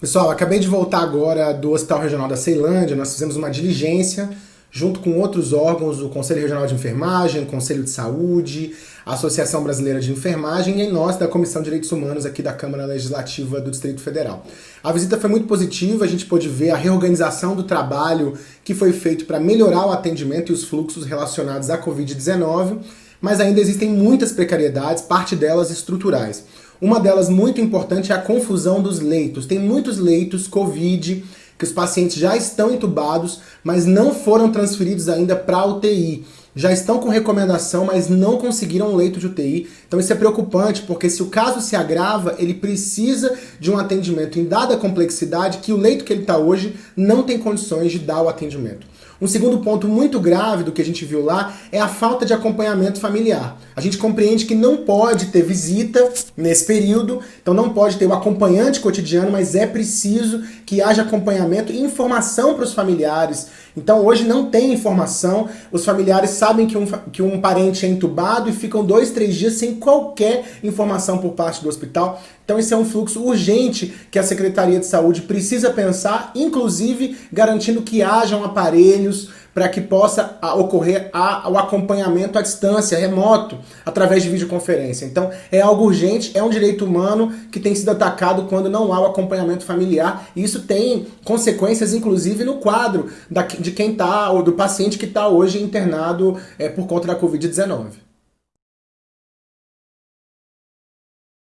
Pessoal, acabei de voltar agora do Hospital Regional da Ceilândia, nós fizemos uma diligência junto com outros órgãos, o Conselho Regional de Enfermagem, o Conselho de Saúde, a Associação Brasileira de Enfermagem e nós da Comissão de Direitos Humanos aqui da Câmara Legislativa do Distrito Federal. A visita foi muito positiva, a gente pôde ver a reorganização do trabalho que foi feito para melhorar o atendimento e os fluxos relacionados à Covid-19, mas ainda existem muitas precariedades, parte delas estruturais. Uma delas muito importante é a confusão dos leitos. Tem muitos leitos Covid que os pacientes já estão entubados, mas não foram transferidos ainda para UTI. Já estão com recomendação, mas não conseguiram um leito de UTI. Então isso é preocupante, porque se o caso se agrava, ele precisa de um atendimento em dada complexidade que o leito que ele está hoje não tem condições de dar o atendimento. Um segundo ponto muito grave do que a gente viu lá é a falta de acompanhamento familiar. A gente compreende que não pode ter visita nesse período, então não pode ter o acompanhante cotidiano, mas é preciso que haja acompanhamento e informação para os familiares. Então hoje não tem informação, os familiares sabem que um, que um parente é entubado e ficam dois, três dias sem qualquer informação por parte do hospital. Então esse é um fluxo urgente que a Secretaria de Saúde precisa pensar, inclusive garantindo que hajam aparelhos para que possa ocorrer o acompanhamento à distância, remoto, através de videoconferência. Então é algo urgente, é um direito humano que tem sido atacado quando não há o acompanhamento familiar e isso tem consequências inclusive no quadro de quem está, ou do paciente que está hoje internado é, por conta da Covid-19.